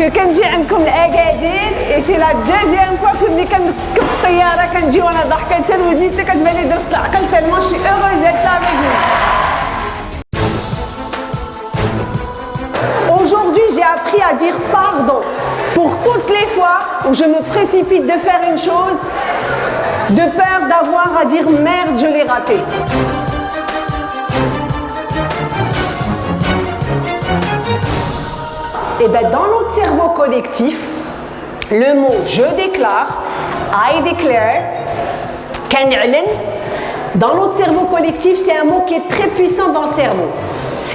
que كنجي عندكم الاكادير اي سي لا دوزيام فوا كو ملي كنركب الطياره كنجي وانا ضحكه حتى ودني حتى كتبان لي درست العقل تالمون شي اوغوز ديك Aujourd'hui, j'ai appris à dire pardon pour toutes les fois où je me précipite de faire une chose de peur d'avoir à dire merde, je l'ai raté. Et bien dans notre cerveau collectif, le mot je déclare, I declare, dans notre cerveau collectif, c'est un mot qui est très puissant dans le cerveau.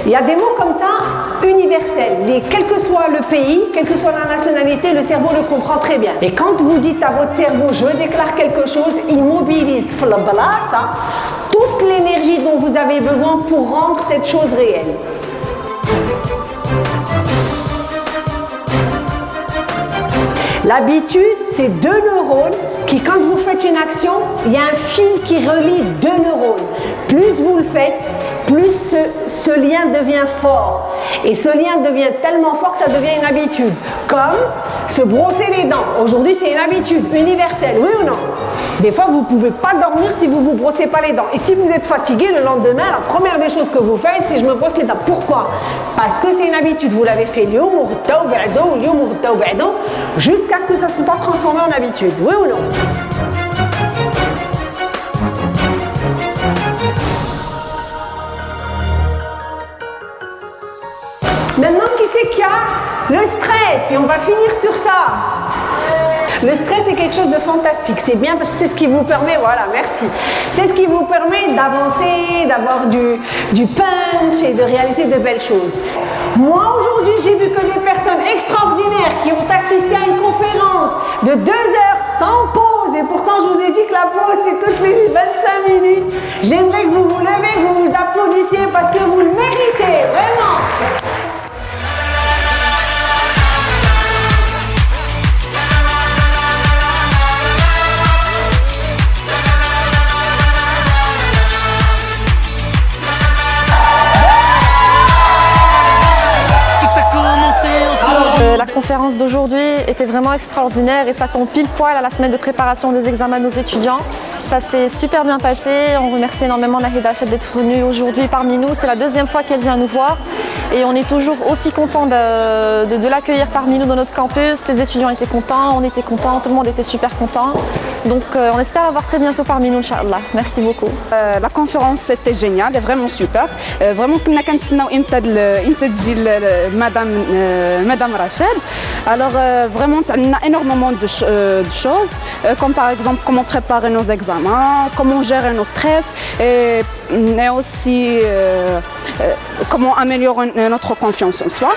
Il y a des mots comme ça universels. Les, quel que soit le pays, quelle que soit la nationalité, le cerveau le comprend très bien. Et quand vous dites à votre cerveau je déclare quelque chose, il mobilise toute l'énergie dont vous avez besoin pour rendre cette chose réelle. L'habitude, c'est deux neurones qui, quand vous faites une action, il y a un fil qui relie deux neurones. Plus vous le faites, plus ce, lien devient fort. Et ce lien devient tellement fort que ça devient une habitude. Comme se brosser les dents. Aujourd'hui, c'est une habitude universelle, oui ou non? Des fois, vous ne pouvez pas dormir si vous ne vous brossez pas les dents. Et si vous êtes fatigué le lendemain, la première des choses que vous faites, c'est je me brosse les dents. Pourquoi? Parce que c'est une habitude. Vous l'avez fait jusqu'à ce que ça se soit transformé en habitude. Oui ou non? Maintenant, qui c'est qu'il y a Le stress, et on va finir sur ça. Le stress est quelque chose de fantastique. C'est bien parce que c'est ce qui vous permet, voilà, merci. C'est ce qui vous permet d'avancer, d'avoir du, du punch et de réaliser de belles choses. Moi, aujourd'hui, j'ai vu que des personnes extraordinaires qui ont assisté à une conférence de deux heures sans pause. Et pourtant, je vous ai dit que la pause, c'est toutes les 25 minutes. J'aimerais que vous vous levez, que vous vous applaudissiez parce que vous le méritez, vraiment. Conférence d'aujourd'hui était vraiment extraordinaire et ça tombe pile poil à la semaine de préparation des examens de nos étudiants. Ça s'est super bien passé. On remercie énormément Nahida Hachab d'être venue aujourd'hui parmi nous. C'est la deuxième fois qu'elle vient nous voir et on est toujours aussi content de, l'accueillir parmi nous dans notre campus. Les étudiants étaient contents, on était contents, tout le monde était super content. Donc euh, on espère avoir très bientôt parmi nous, Inch'Allah. Merci beaucoup. Euh, la conférence c'était génial, vraiment super. Euh, vraiment, on a madame madame Rachel. Alors vraiment, on a énormément de choses, comme par exemple comment préparer nos examens comment gérer nos stress, et, aussi comment améliorer notre confiance en soi.